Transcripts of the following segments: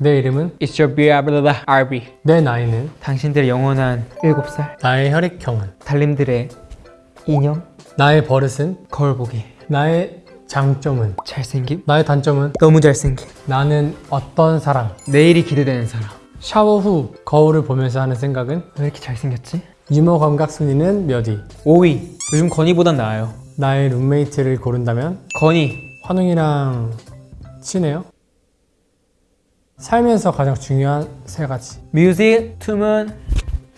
내 이름은 It's your beloved RB 내 나이는 당신들의 영원한 7살. 나의 혈액형은 달님들의 인형. 나의 버릇은 거울 보기. 나의 장점은 잘생김. 나의 단점은 너무 잘생김. 나는 어떤 사람? 내일이 기대되는 사람. 샤워 후 거울을 보면서 하는 생각은 왜 이렇게 잘생겼지? 유머 감각 순위는 몇 위 5위. 요즘 건이보단 나아요. 나의 룸메이트를 고른다면 건이. 환웅이랑 친해요? 살면서 가장 중요한 세 가지. 뮤직, 투문,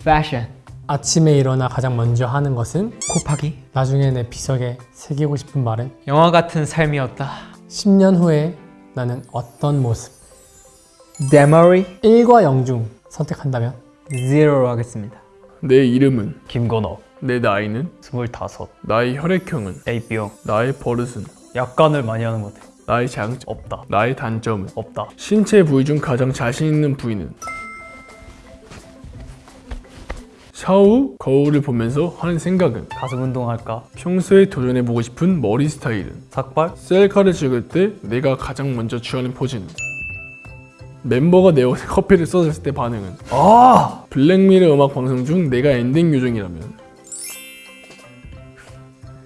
패션 아침에 일어나 가장 먼저 하는 것은 곱하기. 나중에 내 비석에 새기고 싶은 말은? 영화 같은 삶이었다. 10년 후에 나는 어떤 모습? 데머리 1과 0 중 선택한다면? 0로 하겠습니다. 내 이름은? 김건호. 내 나이는? 25 나의 혈액형은? A병 나의 버릇은? 약간을 많이 하는 것 같아 나의 장점 없다. 나의 단점은 없다. 신체 부위 중 가장 자신 있는 부위는? 후 거울을 보면서 하는 생각은? 가슴 운동할까? 평소에 도전해보고 싶은 머리 스타일은? 삭발? 셀카를 찍을 때 내가 가장 먼저 취하는 포즈는? 멤버가 내 옷에 커피를 쏟았을 때 반응은? 아! 블랙미러 음악 방송 중 내가 엔딩 요정이라면?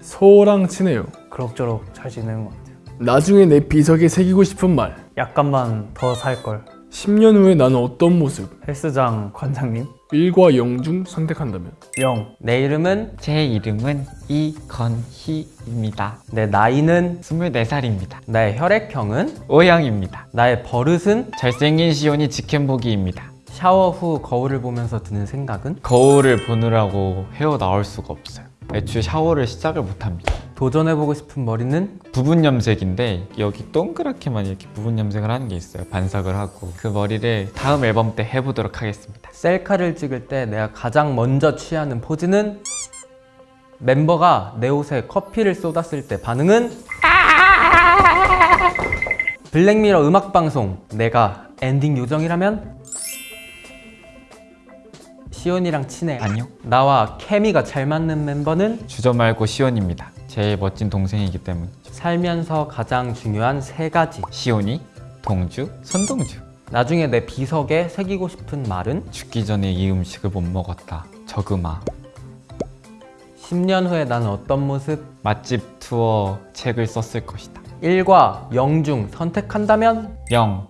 소랑 친해요. 그럭저럭 잘 지내는 것 같아요 나중에 내 비석에 새기고 싶은 말. 약간만 더 살걸. 10년 후에 나는 어떤 모습? 헬스장 관장님. 1과 0 중 선택한다면? 0 내 이름은 제 이름은 이건희입니다. 내 나이는 24살입니다. 나의 혈액형은 O형입니다. 나의 버릇은 잘생긴 시온이 직캠보기입니다. 샤워 후 거울을 보면서 드는 생각은? 거울을 보느라고 헤어 나올 수가 없어요. 애초에 샤워를 시작을 못합니다 도전해보고 싶은 머리는? 부분 염색인데 여기 동그랗게만 이렇게 부분 염색을 하는 게 있어요. 반삭을 하고 그 머리를 다음 앨범 때 해보도록 하겠습니다. 셀카를 찍을 때 내가 가장 먼저 취하는 포즈는? 멤버가 내 옷에 커피를 쏟았을 때 반응은? 블랙미러 음악방송 내가 엔딩 요정이라면 시온이랑 친해. 아니요. 나와 케미가 잘 맞는 멤버는 주저 말고 시온입니다. 제일 멋진 동생이기 때문에 살면서 가장 중요한 세 가지. 시온이, 동주, 손동주. 나중에 내 비석에 새기고 싶은 말은? 죽기 전에 이 음식을 못 먹었다. 저그마. 10년 후에 나는 어떤 모습? 맛집 투어 책을 썼을 것이다. 1과 0 중 선택한다면? 0